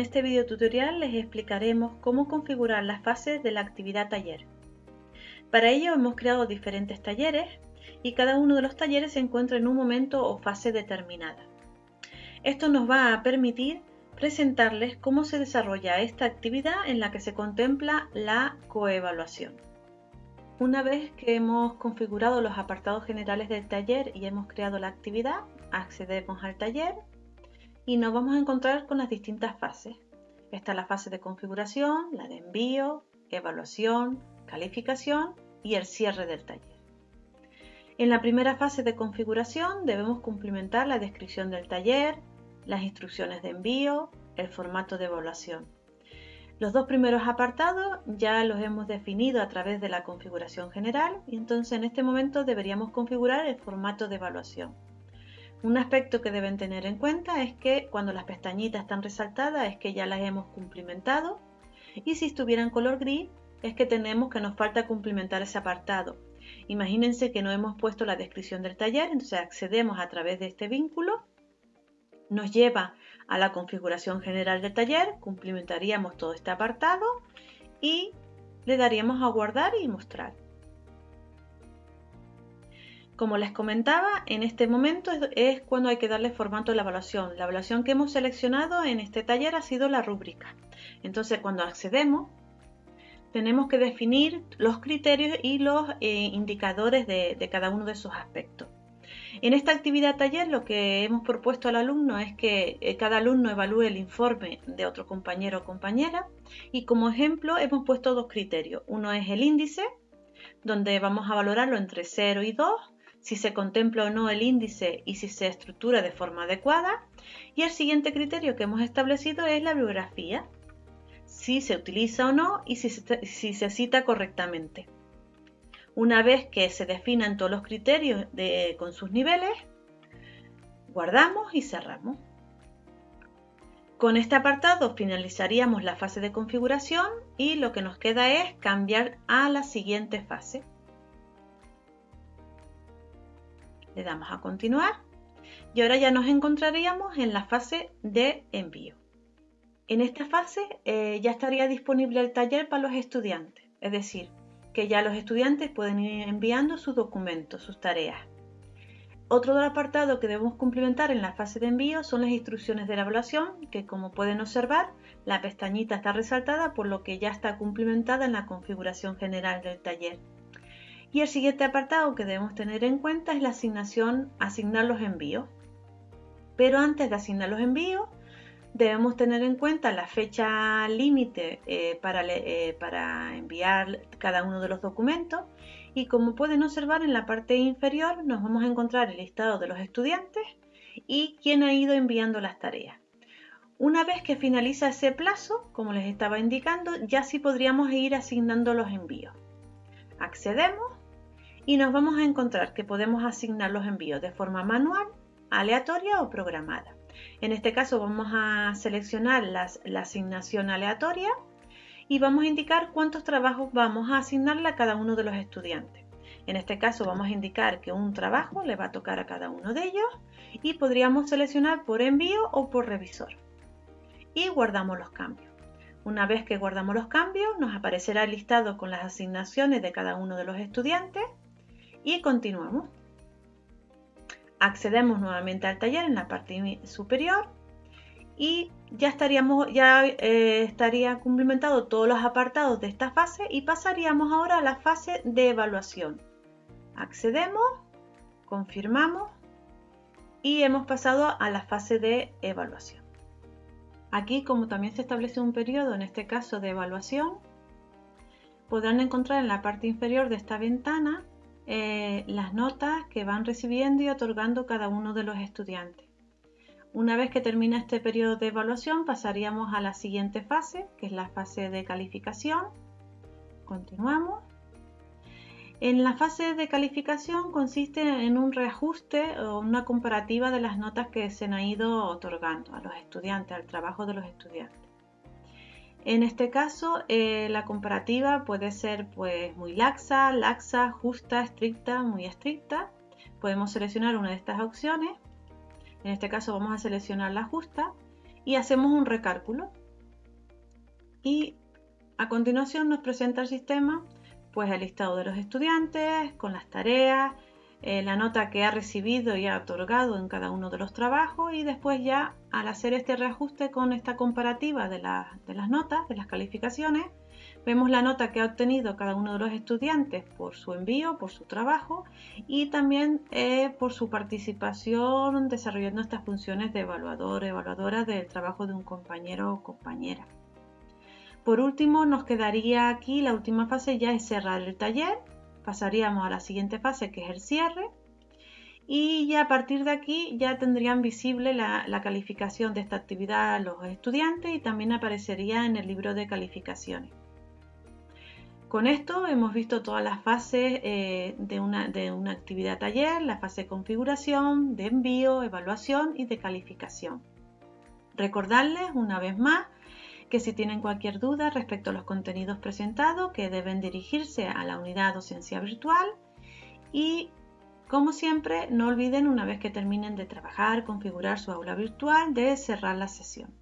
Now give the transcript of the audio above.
En este video tutorial les explicaremos cómo configurar las fases de la actividad taller. Para ello hemos creado diferentes talleres y cada uno de los talleres se encuentra en un momento o fase determinada. Esto nos va a permitir presentarles cómo se desarrolla esta actividad en la que se contempla la coevaluación. Una vez que hemos configurado los apartados generales del taller y hemos creado la actividad, accedemos al taller y nos vamos a encontrar con las distintas fases. Está la fase de configuración, la de envío, evaluación, calificación y el cierre del taller. En la primera fase de configuración debemos cumplimentar la descripción del taller, las instrucciones de envío, el formato de evaluación. Los dos primeros apartados ya los hemos definido a través de la configuración general y entonces en este momento deberíamos configurar el formato de evaluación. Un aspecto que deben tener en cuenta es que cuando las pestañitas están resaltadas es que ya las hemos cumplimentado y si estuviera en color gris es que tenemos que nos falta cumplimentar ese apartado. Imagínense que no hemos puesto la descripción del taller, entonces accedemos a través de este vínculo, nos lleva a la configuración general del taller, cumplimentaríamos todo este apartado y le daríamos a guardar y mostrar. Como les comentaba, en este momento es cuando hay que darle formato a la evaluación. La evaluación que hemos seleccionado en este taller ha sido la rúbrica. Entonces, cuando accedemos, tenemos que definir los criterios y los eh, indicadores de, cada uno de esos aspectos. En esta actividad taller lo que hemos propuesto al alumno es que eh, cada alumno evalúe el informe de otro compañero o compañera y como ejemplo hemos puesto dos criterios. Uno es el índice, donde vamos a valorarlo entre 0 y 2, si se contempla o no el índice y si se estructura de forma adecuada. Y el siguiente criterio que hemos establecido es la bibliografía, si se utiliza o no y si se, cita correctamente. Una vez que se definan todos los criterios con sus niveles, guardamos y cerramos. Con este apartado finalizaríamos la fase de configuración y lo que nos queda es cambiar a la siguiente fase. Le damos a continuar y ahora ya nos encontraríamos en la fase de envío. En esta fase eh, ya estaría disponible el taller para los estudiantes, es decir, que ya los estudiantes pueden ir enviando sus documentos, sus tareas. Otro apartado que debemos cumplimentar en la fase de envío son las instrucciones de la evaluación, que como pueden observar, la pestañita está resaltada por lo que ya está cumplimentada en la configuración general del taller. Y el siguiente apartado que debemos tener en cuenta es la asignación, asignar los envíos. Pero antes de asignar los envíos, debemos tener en cuenta la fecha límite eh, para, eh, para enviar cada uno de los documentos y como pueden observar en la parte inferior nos vamos a encontrar el listado de los estudiantes y quién ha ido enviando las tareas. Una vez que finaliza ese plazo, como les estaba indicando, ya sí podríamos ir asignando los envíos. Accedemos y nos vamos a encontrar que podemos asignar los envíos de forma manual, aleatoria o programada. En este caso vamos a seleccionar la asignación aleatoria y vamos a indicar cuántos trabajos vamos a asignarle a cada uno de los estudiantes. En este caso vamos a indicar que un trabajo le va a tocar a cada uno de ellos y podríamos seleccionar por envío o por revisor. Y guardamos los cambios. Una vez que guardamos los cambios nos aparecerá el listado con las asignaciones de cada uno de los estudiantes y continuamos. Accedemos nuevamente al taller en la parte superior y ya estaríamos ya eh, estaría cumplimentado todos los apartados de esta fase y pasaríamos ahora a la fase de evaluación. Accedemos confirmamos y hemos pasado a la fase de evaluación. Aquí como también se establece un periodo en este caso de evaluación podrán encontrar en la parte inferior de esta ventana eh, las notas que van recibiendo y otorgando cada uno de los estudiantes. Una vez que termina este periodo de evaluación pasaríamos a la siguiente fase, que es la fase de calificación. Continuamos. En la fase de calificación consiste en un reajuste o una comparativa de las notas que se han ido otorgando a los estudiantes, al trabajo de los estudiantes. En este caso, eh, la comparativa puede ser pues, muy laxa, laxa, justa, estricta, muy estricta. Podemos seleccionar una de estas opciones. En este caso vamos a seleccionar la justa y hacemos un recálculo. y a continuación nos presenta el sistema pues el listado de los estudiantes con las tareas, eh, la nota que ha recibido y ha otorgado en cada uno de los trabajos y después ya al hacer este reajuste con esta comparativa de, las notas, de las calificaciones, Vemos la nota que ha obtenido cada uno de los estudiantes por su envío, por su trabajo y también eh, por su participación desarrollando estas funciones de evaluador, evaluadora del trabajo de un compañero o compañera. Por último, nos quedaría aquí la última fase ya es cerrar el taller. Pasaríamos a la siguiente fase que es el cierre. Y ya a partir de aquí ya tendrían visible la, calificación de esta actividad los estudiantes y también aparecería en el libro de calificaciones. Con esto hemos visto todas las fases eh, de, una, de una actividad taller, la fase de configuración, de envío, evaluación y de calificación. Recordarles una vez más que si tienen cualquier duda respecto a los contenidos presentados, que deben dirigirse a la unidad docencia virtual y como siempre, no olviden una vez que terminen de trabajar, configurar su aula virtual, de cerrar la sesión.